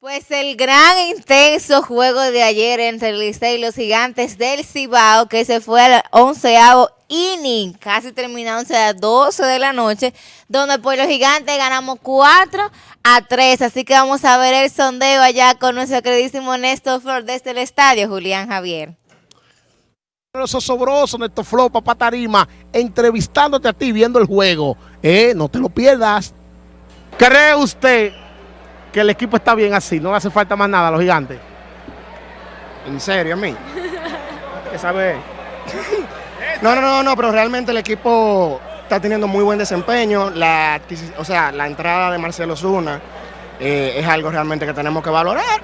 Pues el gran intenso juego de ayer entre el Licey y los gigantes del Cibao, que se fue al onceavo inning, casi terminándose a las 12 de la noche, donde pues los gigantes ganamos 4 a 3. Así que vamos a ver el sondeo allá con nuestro queridísimo Néstor Flor desde el estadio, Julián Javier. Los osobrosos, Néstor Flor, papá Tarima, entrevistándote a ti, viendo el juego. Eh, no te lo pierdas. ¿Cree usted que el equipo está bien así? No hace falta más nada a los gigantes. ¿En serio, a mí? ¿Qué sabe? No, no, no, no, pero realmente el equipo está teniendo muy buen desempeño. La, o sea, la entrada de Marcelo Zuna eh, es algo realmente que tenemos que valorar.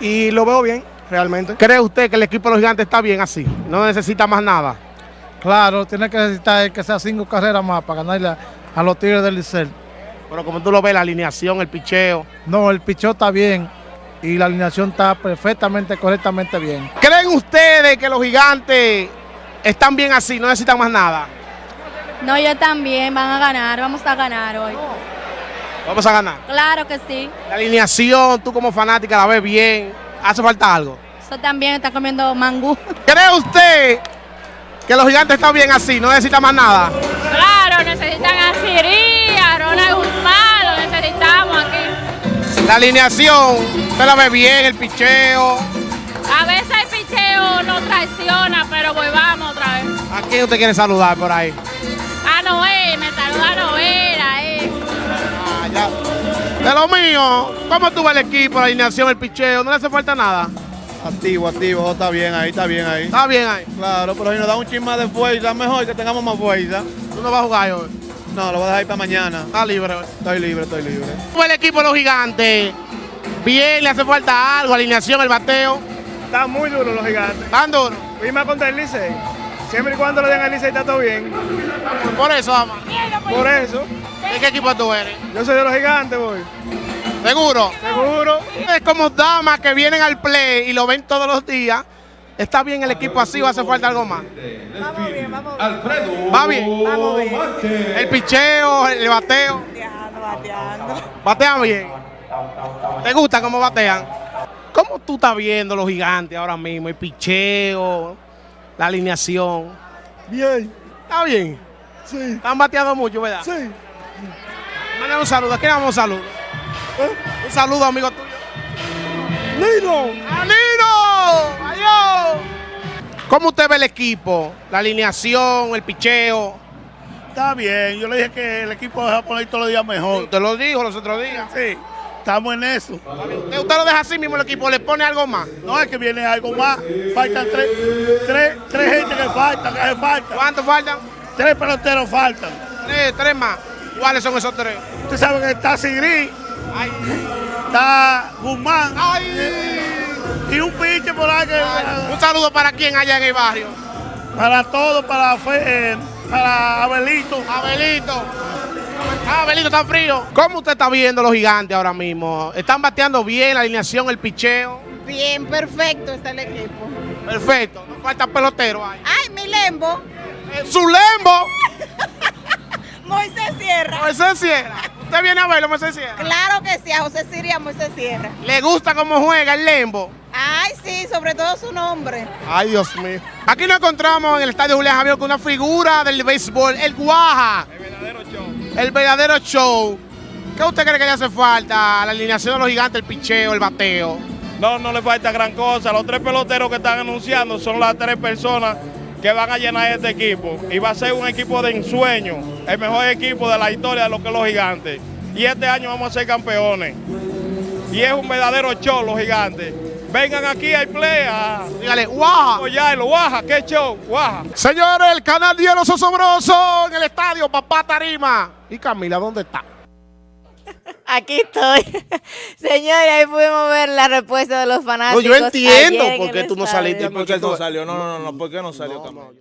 Y lo veo bien, realmente. ¿Cree usted que el equipo de los gigantes está bien así? No necesita más nada. Claro, tiene que necesitar que sea cinco carreras más para ganarle a, a los Tigres del Licey. Pero como tú lo ves, la alineación, el picheo. No, el pichó está bien y la alineación está perfectamente, correctamente bien. ¿Creen ustedes que los gigantes están bien así? No necesitan más nada. No, yo también, van a ganar, vamos a ganar hoy. Vamos a ganar. Claro que sí. La alineación, tú como fanática la ves bien. ¿Hace falta algo? Eso también está comiendo mangú. ¿Cree usted que los gigantes están bien así? No necesitan más nada. Claro, necesitan a Siri, a Ronald La alineación, usted la ve bien, el picheo. A veces el picheo no traiciona, pero pues vamos otra vez. ¿A quién usted quiere saludar por ahí? A Noé, me saluda Noel ahí. Ah, ya. De lo mío, ¿cómo tú ves el equipo, la alineación, el picheo? ¿No le hace falta nada? Activo, activo, está bien ahí, está bien ahí. Está bien ahí. Claro, pero si nos da un chisme de fuerza, mejor que tengamos más fuerza. Tú no vas a jugar hoy. No, lo voy a dejar ahí para mañana. Está libre. Estoy libre, estoy libre. ¿Cómo el equipo de los gigantes? Bien, le hace falta algo, alineación, el bateo. Está muy duro los gigantes. Tan duro. Y más contra el Licey. Siempre y cuando le den al Licey está todo bien. Por eso, vamos. Por eso, ¿De qué equipo tú eres? yo soy de los gigantes, voy. ¿Seguro? Seguro. Es como damas que vienen al play y lo ven todos los días. ¿Está bien el equipo así o hace falta algo más? Vamos bien, vamos bien. ¿Va bien? Vamos bien. El picheo, el bateo. Bateando, bateando. ¿Batean bien? ¿Te gusta cómo batean? ¿Cómo tú estás viendo los gigantes ahora mismo? El picheo, la alineación. Bien. ¿Está bien? Sí. Están bateando mucho, ¿verdad? Sí. Mándale un saludo. ¿A quién le damos un saludo? ¿Eh? Un saludo, amigo tuyo. Lino. ¡Alino! ¿Cómo usted ve el equipo? La alineación, el picheo. Está bien. Yo le dije que el equipo a poner todos los días mejor. Usted lo dijo los otros días. Sí. Estamos en eso. ¿Usted, usted lo deja así mismo el equipo? ¿Le pone algo más? No es que viene algo más. Faltan tres, tres, tres gente que faltan, que hace falta. ¿Cuántos faltan? Tres peloteros faltan. Tres, tres más. ¿Cuáles son esos tres? Usted sabe que está Sigri, Ay, está Guzmán ay. Y un pinche por ahí que... Un saludo para quien allá en el barrio. Para todo, para, Fe- eh, para Abelito. Abelito. Ah, Abelito está frío. ¿Cómo usted está viendo los gigantes ahora mismo? ¿Están bateando bien la alineación, el picheo? Bien, perfecto está el equipo. Perfecto. No falta pelotero ahí. Ay, mi lembo. Eh, ¡Su lembo! Moisés Sierra. Moisés Sierra. ¿Usted viene a verlo, Moisés Sierra? Claro que sí, a José Siria Moisés Sierra. ¿Le gusta cómo juega el lembo? Sobre todo su nombre. Ay, Dios mío. Aquí nos encontramos en el estadio Julián Javier con una figura del béisbol, el Guaja. El verdadero show. El verdadero show. ¿Qué usted cree que le hace falta? La alineación de los gigantes, el picheo, el bateo. No, no le falta gran cosa. Los tres peloteros que están anunciando son las tres personas que van a llenar este equipo. Y va a ser un equipo de ensueño, el mejor equipo de la historia de lo que es los gigantes. Y este año vamos a ser campeones. Y es un verdadero show los gigantes. Vengan aquí al play a Dígale, Guaja. apoyarlo. Guaja, qué show, guaja. Señores, el canal de los osobrosos en el estadio Papá Tarima. ¿Y Camila dónde está? Aquí estoy. Señores, ahí pudimos ver la respuesta de los No, fanáticos. yo entiendo por qué tú no saliste. ¿Por qué no salió? No, no, no, ¿por qué no salió No, Camilo? no.